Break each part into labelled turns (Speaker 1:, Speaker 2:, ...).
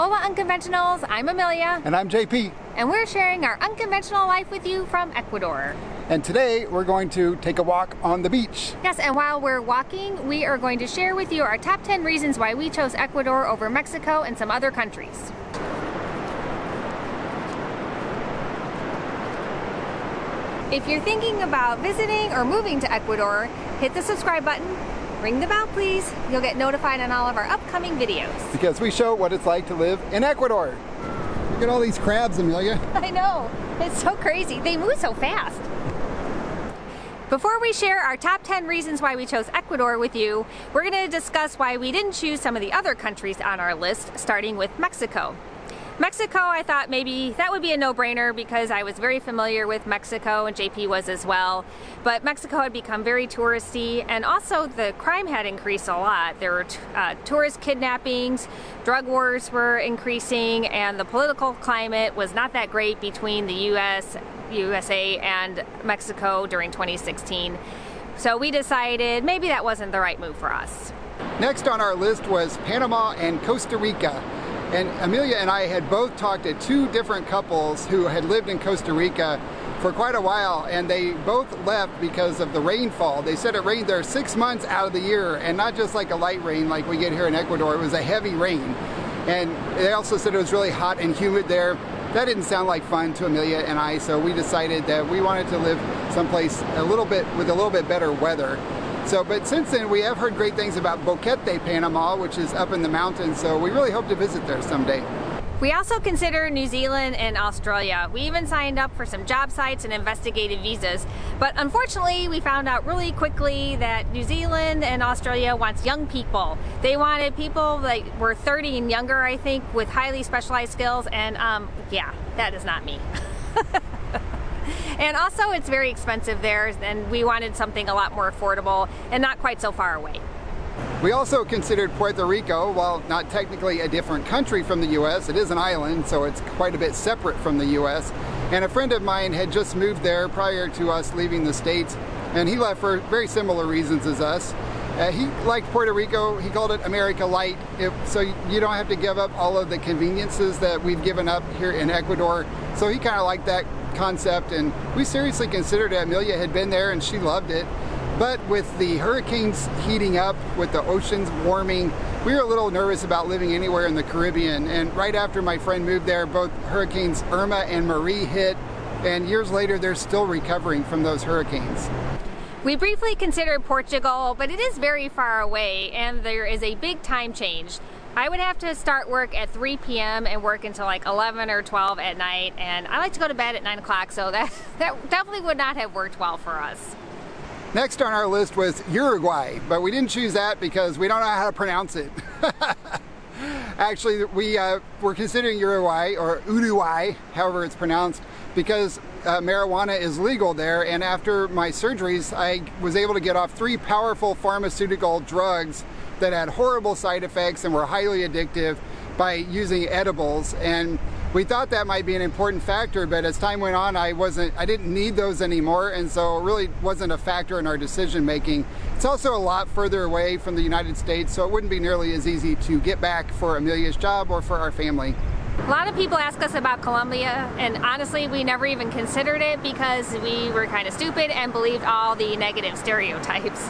Speaker 1: Hola Unconventionals, I'm Amelia.
Speaker 2: And I'm JP.
Speaker 1: And we're sharing our unconventional life with you from Ecuador.
Speaker 2: And today we're going to take a walk on the beach.
Speaker 1: Yes, and while we're walking, we are going to share with you our top 10 reasons why we chose Ecuador over Mexico and some other countries. If you're thinking about visiting or moving to Ecuador, hit the subscribe button ring the bell please. You'll get notified on all of our upcoming videos.
Speaker 2: Because we show what it's like to live in Ecuador. Look at all these crabs, Amelia.
Speaker 1: I know, it's so crazy. They move so fast. Before we share our top 10 reasons why we chose Ecuador with you, we're going to discuss why we didn't choose some of the other countries on our list, starting with Mexico. Mexico, I thought maybe that would be a no-brainer because I was very familiar with Mexico and JP was as well. But Mexico had become very touristy and also the crime had increased a lot. There were uh, tourist kidnappings, drug wars were increasing, and the political climate was not that great between the US, USA and Mexico during 2016. So we decided maybe that wasn't the right move for us.
Speaker 2: Next on our list was Panama and Costa Rica. And Amelia and I had both talked to two different couples who had lived in Costa Rica for quite a while and they both left because of the rainfall. They said it rained there six months out of the year and not just like a light rain like we get here in Ecuador, it was a heavy rain. And they also said it was really hot and humid there. That didn't sound like fun to Amelia and I, so we decided that we wanted to live someplace a little bit with a little bit better weather. So, but since then we have heard great things about Boquete, Panama, which is up in the mountains, so we really hope to visit there someday.
Speaker 1: We also consider New Zealand and Australia. We even signed up for some job sites and investigative visas. But unfortunately, we found out really quickly that New Zealand and Australia wants young people. They wanted people that were 30 and younger, I think, with highly specialized skills. And um, yeah, that is not me. And also it's very expensive there and we wanted something a lot more affordable and not quite so far away.
Speaker 2: We also considered Puerto Rico, while not technically a different country from the U.S., it is an island, so it's quite a bit separate from the U.S. And a friend of mine had just moved there prior to us leaving the States, and he left for very similar reasons as us. Uh, he liked Puerto Rico, he called it America Light, it, so you don't have to give up all of the conveniences that we've given up here in Ecuador. So he kind of liked that concept and we seriously considered it. Amelia had been there and she loved it. But with the hurricanes heating up, with the oceans warming, we were a little nervous about living anywhere in the Caribbean. And right after my friend moved there, both hurricanes Irma and Maria hit. And years later, they're still recovering from those hurricanes.
Speaker 1: We briefly considered Portugal, but it is very far away and there is a big time change. I would have to start work at 3 p.m. and work until like 11 or 12 at night and I like to go to bed at 9 o'clock so that, that definitely would not have worked well for us.
Speaker 2: Next on our list was Uruguay, but we didn't choose that because we don't know how to pronounce it. Actually, we uh, were considering Uruguay, or Uruguay, however it's pronounced, because uh, marijuana is legal there, and after my surgeries, I was able to get off three powerful pharmaceutical drugs that had horrible side effects and were highly addictive by using edibles. And we thought that might be an important factor but as time went on I wasn't I didn't need those anymore. And so it really wasn't a factor in our decision making. It's also a lot further away from the United States so it wouldn't be nearly as easy to get back for Amelia's job or for our family.
Speaker 1: A lot of people ask us about Colombia and honestly we never even considered it because we were kind of stupid and believed all the negative stereotypes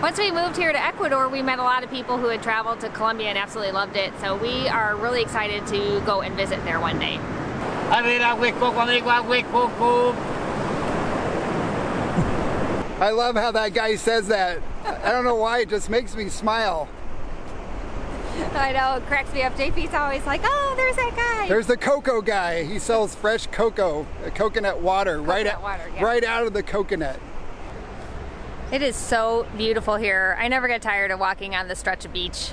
Speaker 1: once we moved here to Ecuador, we met a lot of people who had traveled to Colombia and absolutely loved it. So we are really excited to go and visit there one day.
Speaker 2: I love how that guy says that. I don't know why, it just makes me smile.
Speaker 1: I know, it cracks me up. JP's always like, oh, there's that guy.
Speaker 2: There's the cocoa guy. He sells fresh cocoa, uh, coconut water, coconut right, water, yeah. right out of the coconut.
Speaker 1: It is so beautiful here. I never get tired of walking on the stretch of beach.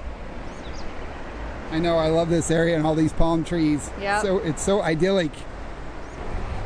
Speaker 2: I know, I love this area and all these palm trees.
Speaker 1: Yeah.
Speaker 2: So it's so idyllic.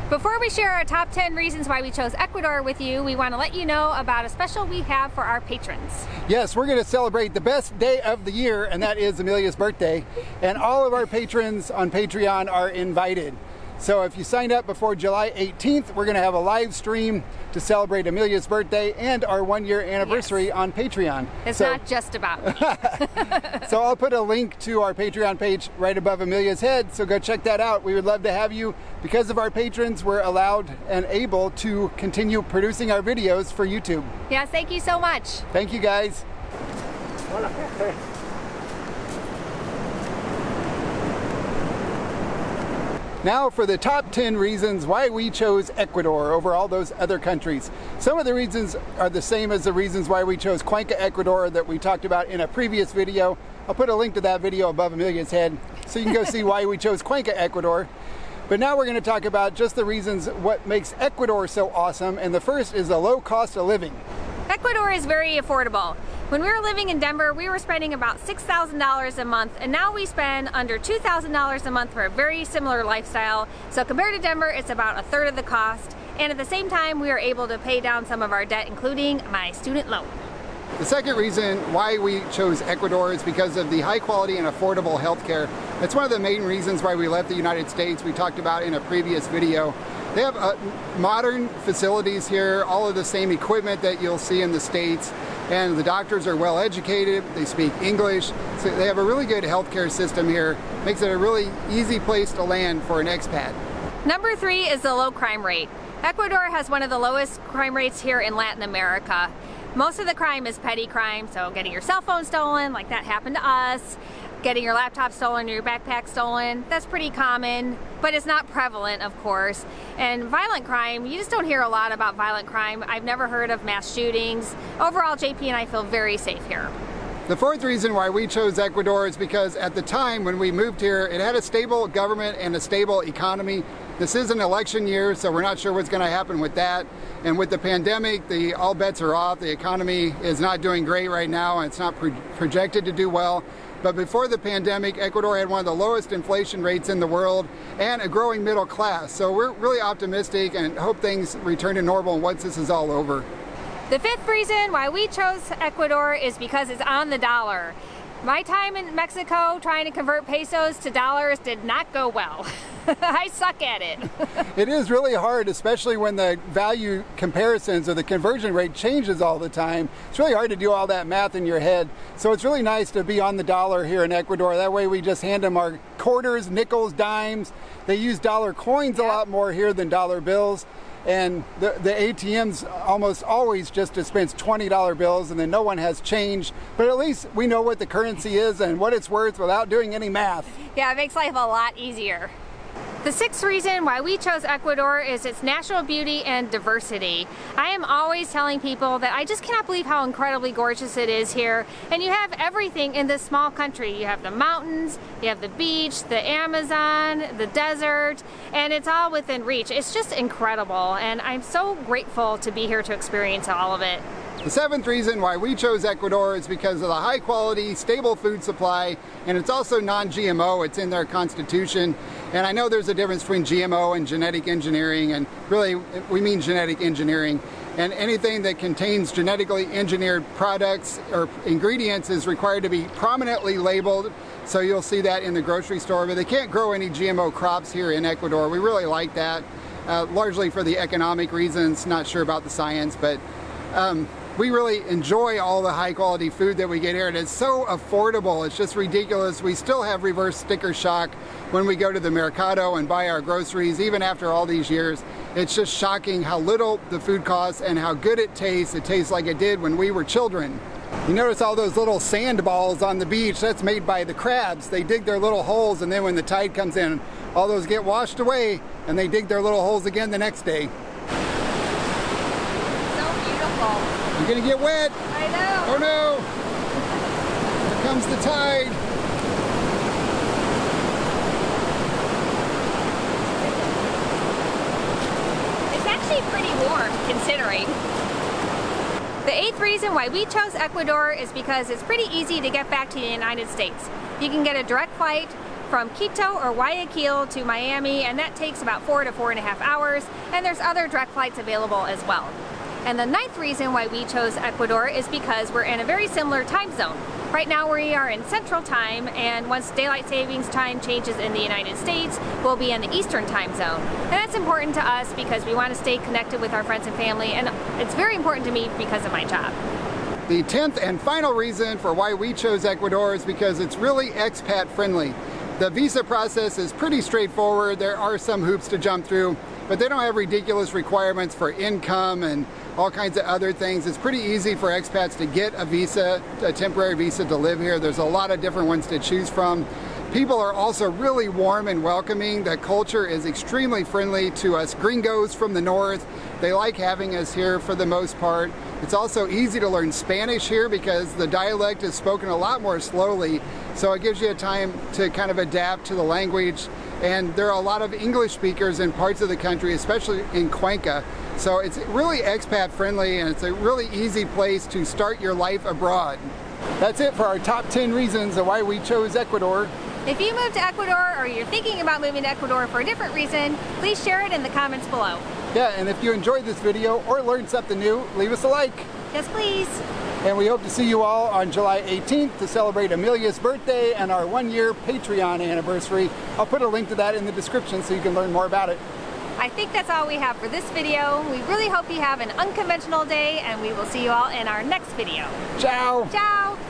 Speaker 1: Before we share our top 10 reasons why we chose Ecuador with you, we want to let you know about a special we have for our patrons.
Speaker 2: Yes, we're going to celebrate the best day of the year, and that is Amelia's birthday. And all of our patrons on Patreon are invited. So if you signed up before July 18th, we're going to have a live stream to celebrate Amelia's birthday and our one year anniversary
Speaker 1: Yes.
Speaker 2: on Patreon.
Speaker 1: It's
Speaker 2: so,
Speaker 1: not just about me.
Speaker 2: so I'll put a link to our Patreon page right above Amelia's head. So go check that out. We would love to have you. Because of our patrons, we're allowed and able to continue producing our videos for YouTube.
Speaker 1: yes, thank you so much.
Speaker 2: Thank you guys. Now for the top 10 reasons why we chose Ecuador over all those other countries. Some of the reasons are the same as the reasons why we chose Cuenca, Ecuador that we talked about in a previous video. I'll put a link to that video above Amelia's head so you can go see why we chose Cuenca, Ecuador. But now we're going to talk about just the reasons what makes Ecuador so awesome. And the first is the low cost of living.
Speaker 1: Ecuador is very affordable. When we were living in Denver, we were spending about $6,000 a month, and now we spend under $2,000 a month for a very similar lifestyle. So compared to Denver, it's about a third of the cost. And at the same time, we are able to pay down some of our debt, including my student loan.
Speaker 2: The second reason why we chose Ecuador is because of the high quality and affordable healthcare. That's one of the main reasons why we left the United States. We talked about in a previous video. They have uh, modern facilities here, all of the same equipment that you'll see in the States, and the doctors are well educated, they speak English, so they have a really good healthcare system here. Makes it a really easy place to land for an expat.
Speaker 1: Number three is the low crime rate. Ecuador has one of the lowest crime rates here in Latin America. Most of the crime is petty crime, so getting your cell phone stolen, like that happened to us, getting your laptop stolen or your backpack stolen, that's pretty common, but it's not prevalent, of course. And violent crime, you just don't hear a lot about violent crime. I've never heard of mass shootings. Overall, JP and I feel very safe here.
Speaker 2: The fourth reason why we chose Ecuador is because at the time when we moved here, it had a stable government and a stable economy. This is an election year, so we're not sure what's going to happen with that. And with the pandemic, the all bets are off. The economy is not doing great right now, and it's not pro projected to do well. But before the pandemic, Ecuador had one of the lowest inflation rates in the world and a growing middle class. So we're really optimistic and hope things return to normal once this is all over.
Speaker 1: The fifth reason why we chose Ecuador is because it's on the dollar. My time in Mexico trying to convert pesos to dollars did not go well. I suck at it.
Speaker 2: It is really hard, especially when the value comparisons or the conversion rate changes all the time. It's really hard to do all that math in your head. So it's really nice to be on the dollar here in Ecuador. That way we just hand them our quarters, nickels, dimes. They use dollar coins a lot more here than dollar bills. And the, the ATMs almost always just dispense $20 bills and then no one has change. But at least we know what the currency is and what it's worth without doing any math.
Speaker 1: Yeah, it makes life a lot easier. The sixth reason why we chose Ecuador is its natural beauty and diversity. I am always telling people that I just cannot believe how incredibly gorgeous it is here. And you have everything in this small country. You have the mountains, you have the beach, the Amazon, the desert, and it's all within reach. It's just incredible. And I'm so grateful to be here to experience all of it.
Speaker 2: The seventh reason why we chose Ecuador is because of the high quality, stable food supply, and it's also non-GMO. It's in their constitution. And I know there's a difference between GMO and genetic engineering, and really we mean genetic engineering. And anything that contains genetically engineered products or ingredients is required to be prominently labeled. So you'll see that in the grocery store, but they can't grow any GMO crops here in Ecuador. We really like that, uh, largely for the economic reasons, not sure about the science, but um, we really enjoy all the high quality food that we get here and it's so affordable. It's just ridiculous. We still have reverse sticker shock when we go to the mercado and buy our groceries even after all these years. It's just shocking how little the food costs and how good it tastes. It tastes like it did when we were children. You notice all those little sand balls on the beach? That's made by the crabs. They dig their little holes and then when the tide comes in all those get washed away and they dig their little holes again the next day
Speaker 1: So beautiful.
Speaker 2: You're gonna get wet
Speaker 1: I know.
Speaker 2: Oh no! Here comes the tide.
Speaker 1: It's actually pretty warm considering. The eighth reason why we chose Ecuador is because it's pretty easy to get back to the United States. You can get a direct flight from Quito or Guayaquil to Miami and that takes about four to four and a half hours and there's other direct flights available as well. And the ninth reason why we chose Ecuador is because we're in a very similar time zone. Right now we are in Central Time and once Daylight Savings Time changes in the United States, we'll be in the Eastern Time Zone. And that's important to us because we want to stay connected with our friends and family and it's very important to me because of my job.
Speaker 2: The 10th and final reason for why we chose Ecuador is because it's really expat friendly. The visa process is pretty straightforward. There are some hoops to jump through, but they don't have ridiculous requirements for income and all kinds of other things. It's pretty easy for expats to get a visa, a temporary visa to live here. There's a lot of different ones to choose from. People are also really warm and welcoming. The culture is extremely friendly to us gringos from the north. They like having us here for the most part. It's also easy to learn Spanish here because the dialect is spoken a lot more slowly, so it gives you a time to kind of adapt to the language. And there are a lot of English speakers in parts of the country, especially in Cuenca. So it's really expat friendly and it's a really easy place to start your life abroad. That's it for our top 10 reasons of why we chose Ecuador.
Speaker 1: If you move to Ecuador or you're thinking about moving to Ecuador for a different reason, please share it in the comments below.
Speaker 2: Yeah, and if you enjoyed this video or learned something new, leave us a like.
Speaker 1: Yes, please.
Speaker 2: And we hope to see you all on July 18th to celebrate Amelia's birthday and our one year Patreon anniversary. I'll put a link to that in the description so you can learn more about it.
Speaker 1: I think that's all we have for this video. We really hope you have an unconventional day and we will see you all in our next video.
Speaker 2: Ciao!
Speaker 1: Ciao!